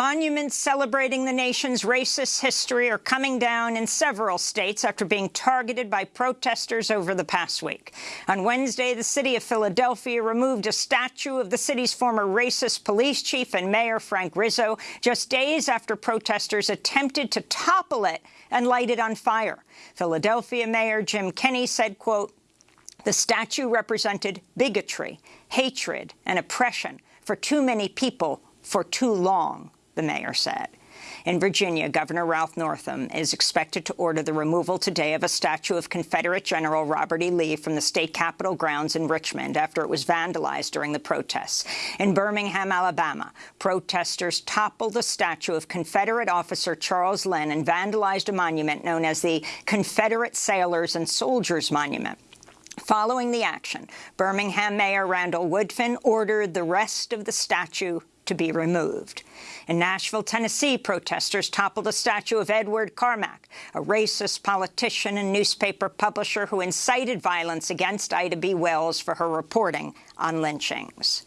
Monuments celebrating the nation's racist history are coming down in several states after being targeted by protesters over the past week. On Wednesday, the city of Philadelphia removed a statue of the city's former racist police chief and mayor, Frank Rizzo, just days after protesters attempted to topple it and light it on fire. Philadelphia Mayor Jim Kenney said, quote, the statue represented bigotry, hatred, and oppression for too many people for too long the mayor said. In Virginia, Governor Ralph Northam is expected to order the removal today of a statue of Confederate General Robert E. Lee from the state capitol grounds in Richmond after it was vandalized during the protests. In Birmingham, Alabama, protesters toppled the statue of Confederate officer Charles Linn and vandalized a monument known as the Confederate Sailors and Soldiers Monument. Following the action, Birmingham Mayor Randall Woodfin ordered the rest of the statue to be removed. In Nashville, Tennessee, protesters toppled a statue of Edward Carmack, a racist politician and newspaper publisher who incited violence against Ida B. Wells for her reporting on lynchings.